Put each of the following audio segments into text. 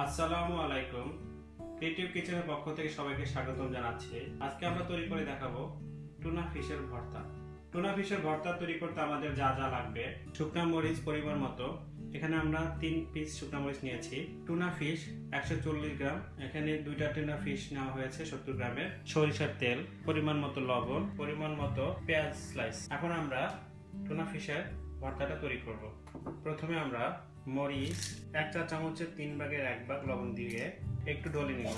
আসসালামু আলাইকুম। ক্রিয়েটিভ কিচেনের পক্ষ থেকে সবাইকে স্বাগতম জানাচ্ছি। আজকে আমরা তৈরি করে দেখাবো টুনা ফিশের ভর্তা। টুনা ফিশের ভর্তা তৈরি করতে আমাদের যা যা লাগবে, শুকনা মরিচ পরিমাণ মতো। এখানে আমরা তিন পিস শুকনা মরিচ নিয়েছি। টুনা ফিশ একশো চল্লিশ গ্রাম। এখানে দুইটা টুনা ফিশ নেওয়া হয়েছে সত্তর গ্রামের। সরিষার তেল, পরিমাণ মতো লবণ, পরিমাণ মতো পেঁয়াজ স্লাইস এখন আমরা টুনা ফিশের ভর্তাটা তৈরি করব। প্রথমে আমরা মরিচ, এক চা চামচের তিন ভাগের এক ভাগ লবণ দিয়ে একটু ডলে নিব।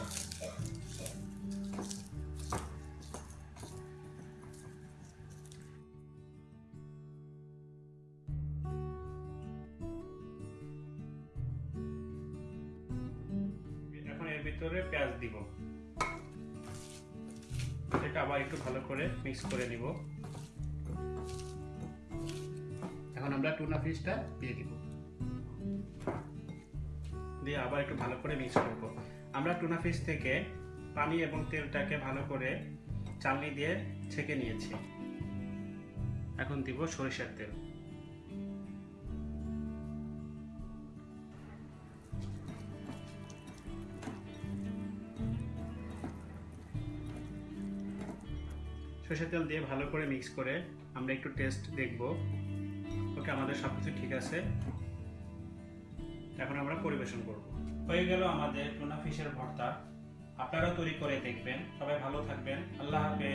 এখন এর ভিতরে পেঁয়াজ দিব। এটা আবার একটু ভালো করে মিক্স করে দিব আমরা টুনা ফিশটা দিয়ে দিব। দিয়ে আবার একটু ভালো করে মিক্স করব। আমরা টুনা ফিশ থেকে পানি এবং তেলটাকে ভালো করে চালনি দিয়ে ছেঁকে নিয়েছি। এখন দিব সরিষার তেল। সরিষার তেল দিয়ে ভালো করে মিক্স করে আমরা একটু টেস্ট দেখব। ওকে আমাদের সব কিছু ঠিক আছে। এখন আমরা পরিবেশন করব। হয়ে গেল আমাদের টুনা ফিশের ভর্তা। আপনারাও তৈরি করে দেখবেন। সবাই ভালো থাকবেন। আল্লাহ হাফেজ।